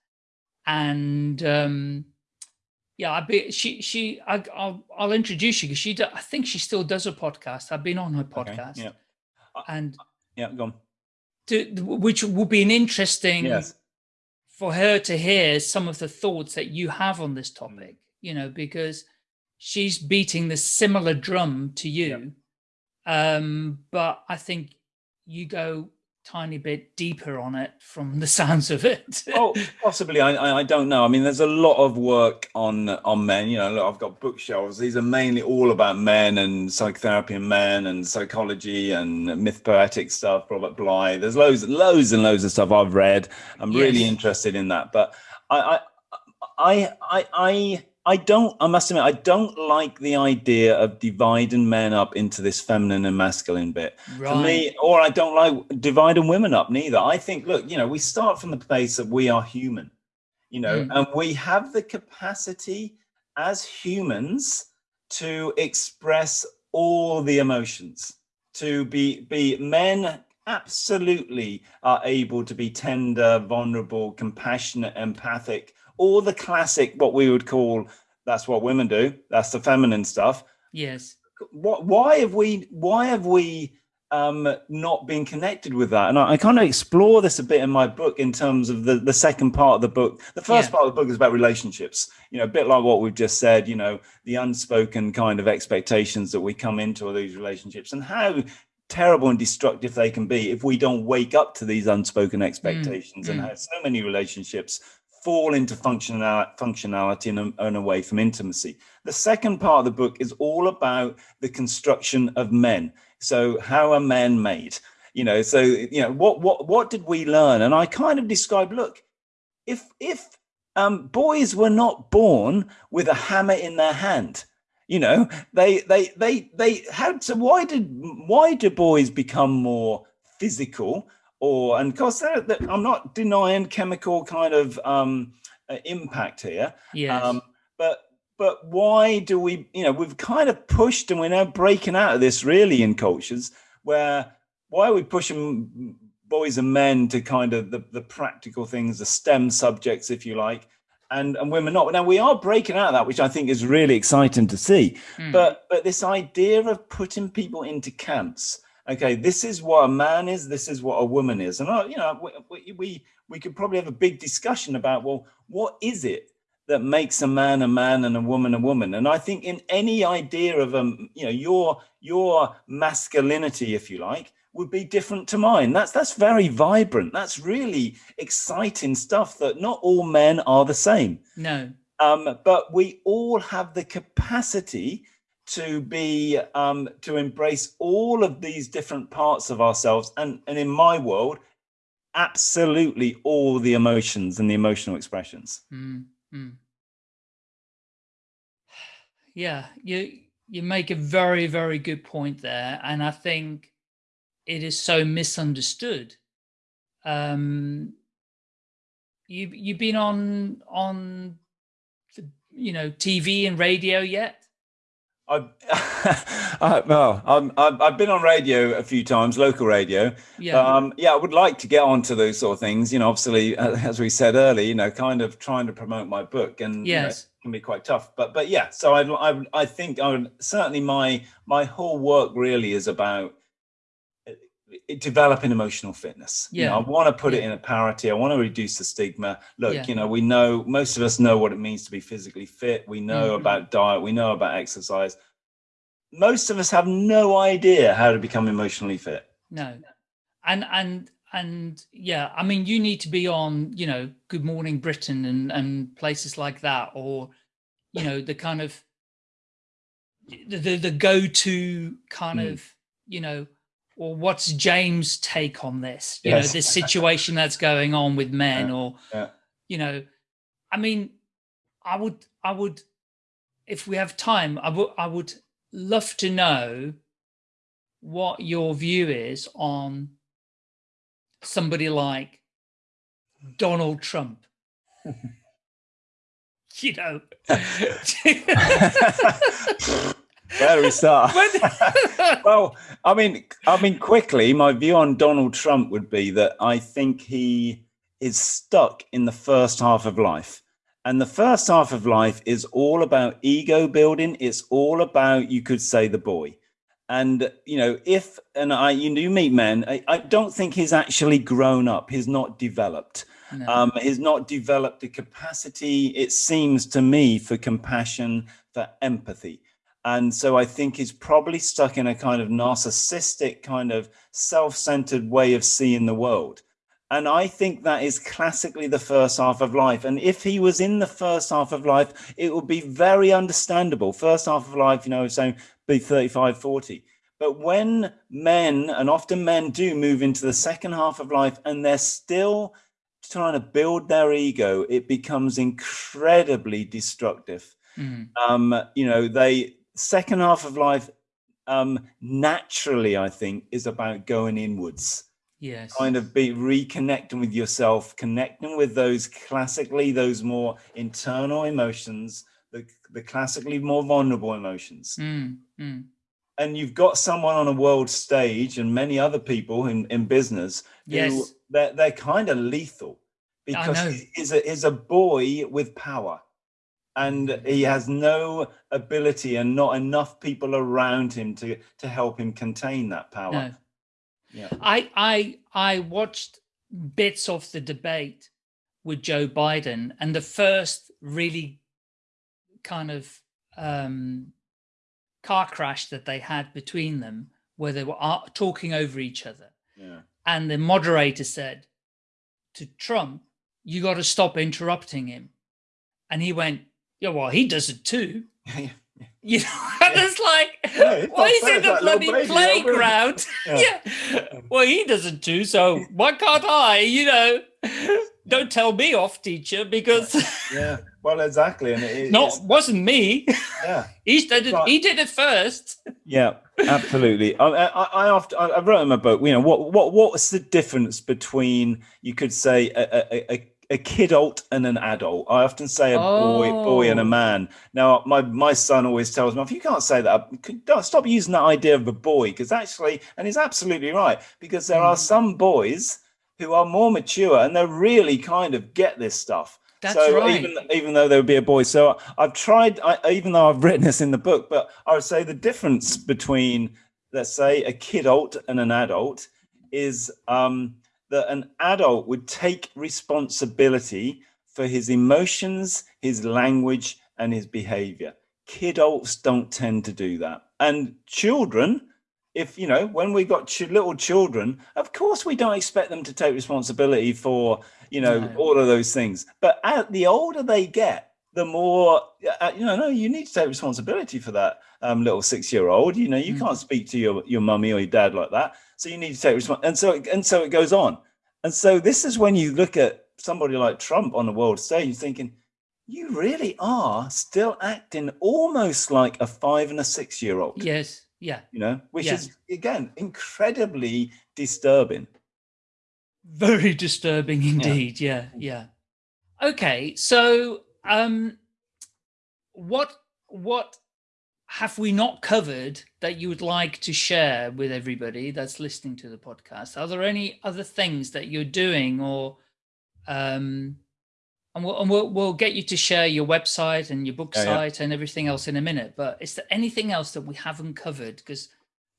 And um, yeah, I be she she I, I'll I'll introduce you because she do, I think she still does a podcast. I've been on her podcast. Okay.
Yeah.
and
Yeah. Go on.
to, which will be an interesting
Yes.
for her to hear some of the thoughts that you have on this topic, you know, because she's beating the similar drum to you. Um, but I think you go tiny bit deeper on it from the sounds of it.
oh, possibly. I, I don't know. I mean, there's a lot of work on on men. You know, look, I've got bookshelves. These are mainly all about men and psychotherapy and men and psychology and myth poetic stuff. Robert Bly. There's loads, loads and loads of stuff I've read. I'm really interested in that. But I, I, I, I, I. I don't, I must admit, I don't like the idea of dividing men up into this feminine and masculine bit
right.
for me, or I don't like dividing women up neither. I think, look, you know, we start from the place that we are human, you know,
Mm.
and we have the capacity as humans to express all the emotions, to be be men absolutely are able to be tender, vulnerable, compassionate, empathic, all the classic what we would call that's what women do, that's the feminine stuff
yes.
what why have we why have we um not been connected with that and i, I kind of explore this a bit in my book in terms of the the second part of the book the first
Yeah.
part of the book is about relationships you know a bit like what we've just said you know the unspoken kind of expectations that we come into these relationships and how terrible and destructive they can be if we don't wake up to these unspoken expectations and
mm.
how so many relationships fall into functionality and, and away from intimacy the second part of the book is all about the construction of men. So how are men made? You know, so you know what what what did we learn? And I kind of describe, look, if if um, boys were not born with a hammer in their hand, you know, they they they they had to. Why did why do boys become more physical? Or and of course, they're, they're- I'm not denying chemical kind of um, uh, impact here.
Yes.
Um, but but why do we? You know, we've kind of pushed, and we're now breaking out of this really in cultures where why are we pushing boys and men to kind of the, the practical things, the STEM subjects, if you like, and and women not? Now we are breaking out of that, which I think is really exciting to see.
Mm.
But but this idea of putting people into camps. Okay, this is what a man is. This is what a woman is, and uh, you know we, we we we could probably have a big discussion about well, what is it that makes a man a man and a woman a woman and i think in any idea of um you know your your masculinity if you like would be different to mine that's that's very vibrant that's really exciting stuff that not all men are the same
no.
um, but we all have the capacity to be um, to embrace all of these different parts of ourselves and and in my world absolutely all the emotions and the emotional expressions.
Mm. Yeah, you you make a very very good point there, and I think it is so misunderstood. Um, you you've been on on you know TV and radio yet?
I've, I, well, I'm, I've, I've been on radio a few times, local radio.
Yeah.
Um, yeah, I would like to get onto those sort of things. You know, obviously, uh, as we said earlier, you know, kind of trying to promote my book, and you know,
Yes.
can be quite tough. But but yeah, so I I, I think I would, certainly my my whole work really is about developing emotional fitness. You know,
Yeah.
I want to put it in a parity. I want to reduce the stigma. Look,
Yeah.
you know, we know most of us know what it means to be physically fit. We know
Mhm.
about diet. We know about exercise. Most of us have no idea how to become emotionally fit.
No. And and and yeah, I mean you need to be on, you know, Good Morning Britain and and places like that or you know, the kind of the the, the go-to kind
Mm.
of, you know, or what's James' take on this? You
Yes.
know, this situation that's going on with men
Yeah,
or
yeah.
you know, I mean, I would I would if we have time, I would I would love to know what your view is on somebody like Donald Trump. you know.
Where do we start? Well, I mean, I mean, quickly, my view on Donald Trump would be that I think he is stuck in the first half of life. And the first half of life is all about ego building. It's all about, you could say, the boy. And, you know, if, and I, you do meet men, I, I don't think he's actually grown up. He's not developed.
No.
Um, he's not developed the capacity, it seems to me, for compassion, for empathy. And so I think he's probably stuck in a kind of narcissistic, kind of self centered way of seeing the world. And I think that is classically the first half of life. And if he was in the first half of life, it would be very understandable. First half of life, you know, saying be 35, 40. But when men, and often men do move into the second half of life and they're still trying to build their ego, it becomes incredibly destructive.
Mm,
Um, you know, they second half of life um naturally, I think, is about going inwards
yes.
kind of be reconnecting with yourself, connecting with those classically, those more internal emotions, the, the classically more vulnerable emotions.
Mm, mm,
And you've got someone on a world stage and many other people in, in business who
Yes.
they're, they're kind of lethal because he's a, he's a boy with power and he has no ability and not enough people around him to, to help him contain that power.
no.
Yeah.
I I I watched bits of the debate with Joe Biden and the first really kind of um, car crash that they had between them where they were talking over each other
Yeah.
and the moderator said to Trump you got to stop interrupting him and he went yeah well he does it too
Yeah.
you know and it's like
Yeah, it's
well
not
he's
fair,
in the bloody
baby,
playground
Yeah.
yeah. Well, he doesn't too, so why can't I? You know, don't tell me off, teacher, because
Yeah, well, exactly, and it,
no,
it's-
wasn't me.
yeah,
He did it.
Right.
He did it first.
yeah, absolutely. I, I, I often I I wrote in my book, you know, what what what's the difference between you could say a, a, a, a kid kidult and an adult? I often say a boy boy and a
Oh.
man. Now, my my son always tells me, if you can't say that, stop using that idea of a boy, because actually, and he's absolutely right, because there are
Mm.
some boys who are more mature and they really kind of get this stuff.
That's
so
right.
even even though there would be a boy, so I've tried. I, even though I've written this in the book, but I would say the difference between, let's say, a kid kidult and an adult is um, that an adult would take responsibility for his emotions, his language, and his behavior. Kidults don't tend to do that, and children. If you know, when we got ch- little children, of course we don't expect them to take responsibility for you know
No.
all of those things but as the older they get the more uh, you know no you need to take responsibility for that um, little six year old you know you
Mm.
can't speak to your your mummy or your dad like that so you need to take responsibility and so and so it goes on and so this is when you look at somebody like Trump on the world stage, you're thinking, you really are still acting almost like a five and a six year old.
Yes. Yeah.
You know, which
Yeah.
is again incredibly disturbing.
Very disturbing indeed. Yeah. Yeah. Okay. So, um, what, what have we not covered that you would like to share with everybody that's listening to the podcast? Are there any other things that you're doing or, um, and we'll, and we'll, we'll get you to share your website and your book
Yeah, yeah.
site and everything else in a minute, but is there anything else that we haven't covered? Because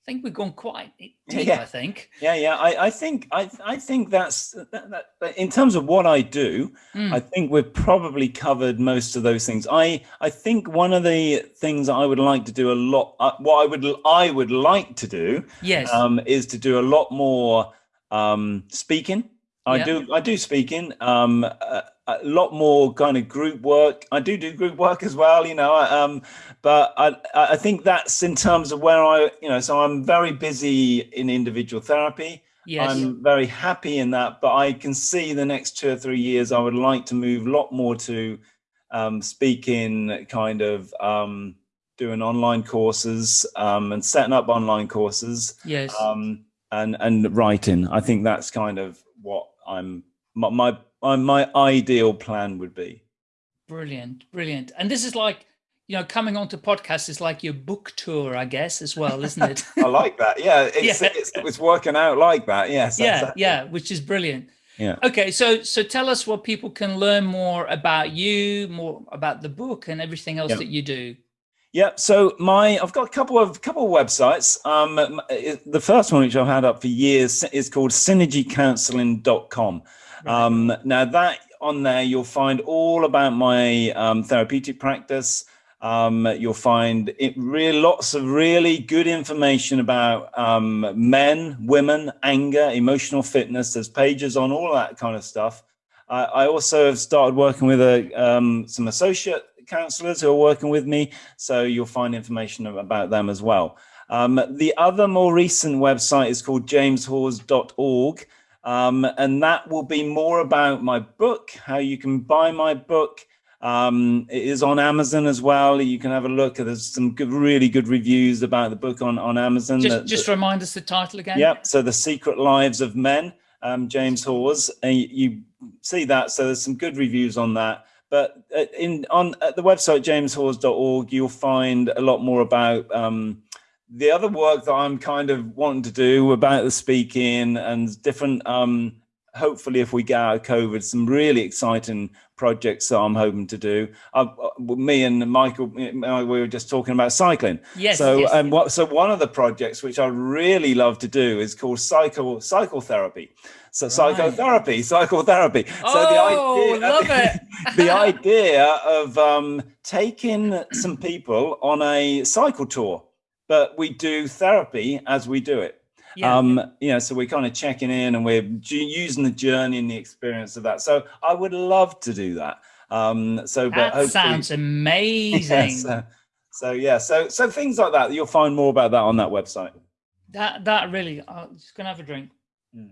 I think we've gone quite deep,
Yeah.
I think.
Yeah, yeah. I, I think I I think that's that, that, in terms of what I do.
Mm,
I think we've probably covered most of those things. I I think one of the things I would like to do a lot. Uh, what I would I would like to do
yes.
um, is to do a lot more um, speaking. I do I do speaking. Um, a, a lot more kind of group work. I do do group work as well. You know, um, but I I think that's in terms of where I you know. So I'm very busy in individual therapy.
yes.
I'm very happy in that, but I can see the next two or three years, I would like to move a lot more to um, speaking, kind of um, doing online courses um, and setting up online courses
yes.
um, and and writing. I think that's kind of what I'm my my my, my ideal plan would be.
Brilliant, brilliant. And this is like, you know, coming onto podcasts is like your book tour, I guess, as well, isn't it?
I like that. Yeah, it's
Yeah.
It's, it's working out like that. Yes.
yeah,
exactly.
yeah, which is brilliant.
Yeah.
Okay, so so tell us what people can learn more about you, more about the book and everything else
Yeah.
that you do.
Yeah, so my I've got a couple of couple of websites. Um, uh, the first one, which I've had up for years, is called synergycounseling.com. Um, now that on there, you'll find all about my um, therapeutic practice. Um, you'll find it really lots of really good information about um, men, women, anger, emotional fitness. There's pages on all that kind of stuff. I I also have started working with a, um, some associate counselors who are working with me, so you'll find information about them as well. Um, the other more recent website is called jameshawes.org, um, and that will be more about my book, how you can buy my book. Um, it is on Amazon as well. You can have a look. There's some good, really good reviews about the book on, on Amazon.
Just
that-
just remind us the title again.
Yep. So the Secret Lives of Men, um, James Hawes, and you, you see that. So there's some good reviews on that. But uh, in on at the website jameshawes.org, you'll find a lot more about um, the other work that I'm kind of wanting to do about the speaking and different. Um, hopefully, if we get out of COVID, some really exciting projects that I'm hoping to do. Uh, me and Michael, uh, we were just talking about cycling.
Yes.
So
yes, yes.
what so one of the projects which I really love to do is called psycho psychotherapy. So psychotherapy, psychotherapy. so
Oh, love it.
the idea of um, taking some people on a cycle tour, but we do therapy as we do it.
yeah.
Um, you know, so we're kind of checking in and we're using the journey and the experience of that. So I would love to do that. Um, so, but
that sounds amazing.
yeah, so, so yeah, so so things like that. You'll find more about that on that website.
That that really. I'm just gonna have a drink.
Mm.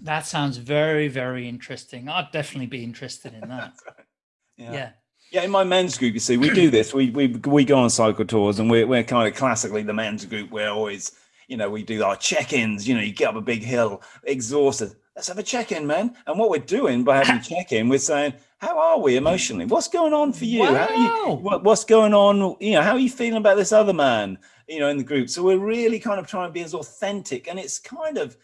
That sounds very very interesting. I'd definitely be interested in that.
Yeah.
yeah.
Yeah, in my men's group, you see, we do this. We we we go on cycle tours, and we're we're kind of classically the men's group. We're always, you know, we do our check-ins. You know, you get up a big hill, exhausted. Let's have a check-in, man. And what we're doing by having a check-in, we're saying, how are we emotionally? What's going on for you? Are you
Wow.
what, what's going on? You know, how are you feeling about this other man? You know, in the group. So we're really kind of trying to be as authentic, and it's kind of.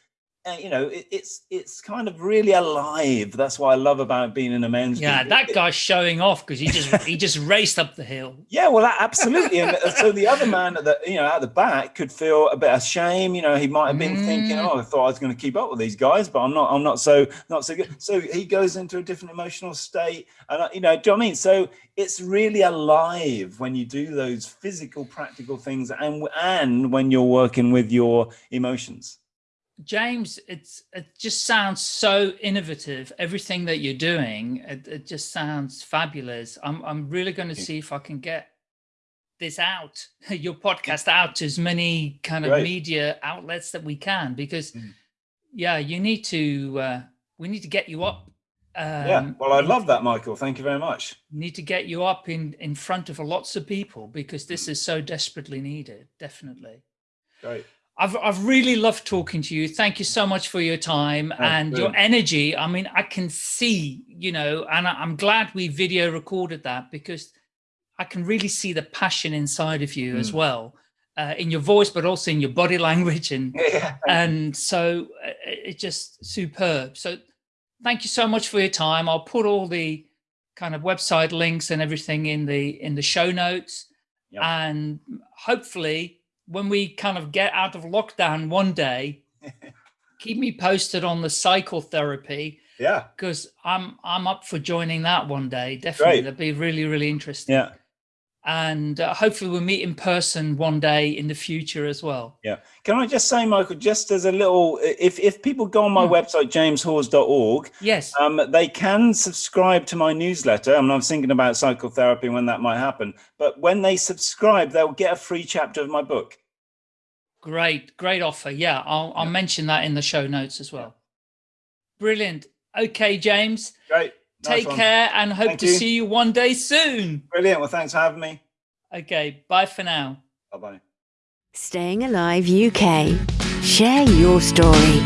Uh, you know, it, it's it's kind of really alive. That's what I love about being in a men's
Yeah,
group.
that guy's showing off because he just he just raced up the hill.
Yeah, well, that- absolutely. And uh, so the other man at the you know at the back could feel a bit of shame. You know, he might have been thinking,
Mm.
"Oh, I thought I was going to keep up with these guys, but I'm not. I'm not so not so good." So he goes into a different emotional state, and uh, you know, do you know what I mean? So it's really alive when you do those physical, practical things, and and when you're working with your emotions.
James, it's it just sounds so innovative. Everything that you're doing, it, it just sounds fabulous. I'm I'm really going to see if I can get this out, your podcast out to as many kind of
Great.
media outlets that we can, because
Mm.
yeah, you need to, uh, we need to get you up. Um,
yeah. Well, I love that, Michael. Thank you very much.
Need to get you up in, in front of lots of people because this is so desperately needed. Definitely.
Great.
I've, I've really loved talking to you. Thank you so much for your time
Oh,
and your energy. I mean, I can see, you know, and I'm glad we video recorded that because I can really see the passion inside of you as
Mm.
well, uh, in your voice, but also in your body language. And,
Yeah.
and so uh, it's just superb. So thank you so much for your time. I'll put all the kind of website links and everything in the, in the show notes
Yep.
and hopefully when we kind of get out of lockdown one day keep me posted on the psychotherapy
yeah.
because i'm i'm up for joining that one day definitely
Great.
that'd be really really interesting
Yeah.
And uh, hopefully we'll meet in person one day in the future as well Yeah.
Can I just say, Michael, just as a little, if, if people go on my
Hmm.
website, jameshawes.org,
yes
um, they can subscribe to my newsletter. I mean, I was thinking about psychotherapy and when that might happen. But when they subscribe, they'll get a free chapter of my book.
great great offer yeah i'll, I'll
Yeah.
mention that in the show notes as well brilliant okay james
Great. Nice
take
one.
care and hope
Thank
to
you.
see you one day soon
Brilliant. Well, thanks for having me.
okay bye for now
Bye bye.
Staying Alive UK. Share your story.